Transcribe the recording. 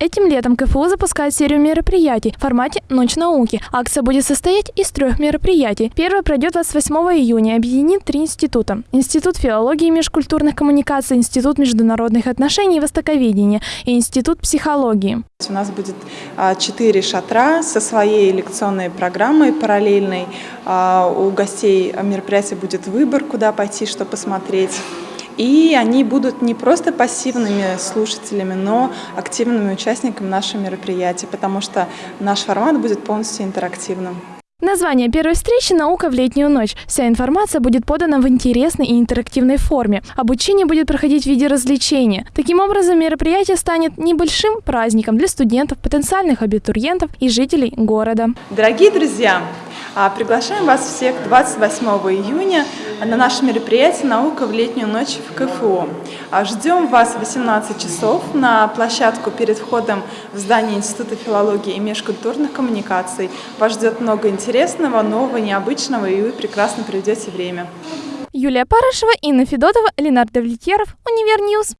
Этим летом КФУ запускает серию мероприятий в формате «Ночь науки». Акция будет состоять из трех мероприятий. Первое пройдет 28 июня объединит три института. Институт филологии и межкультурных коммуникаций, Институт международных отношений и востоковедения и Институт психологии. У нас будет а, четыре шатра со своей лекционной программой параллельной. А, у гостей мероприятия будет выбор, куда пойти, что посмотреть. И они будут не просто пассивными слушателями, но активными участниками нашего мероприятия, потому что наш формат будет полностью интерактивным. Название первой встречи «Наука в летнюю ночь». Вся информация будет подана в интересной и интерактивной форме. Обучение будет проходить в виде развлечения. Таким образом, мероприятие станет небольшим праздником для студентов, потенциальных абитуриентов и жителей города. Дорогие друзья, приглашаем вас всех 28 июня на наше мероприятие «Наука в летнюю ночь» в КФУ. А, ждем вас в 18 часов на площадку перед входом в здание Института филологии и межкультурных коммуникаций. Вас ждет много интересного, нового, необычного, и вы прекрасно проведете время. Юлия Парышева, Инна Федотова, Ленардо Влетьеров, Univer News.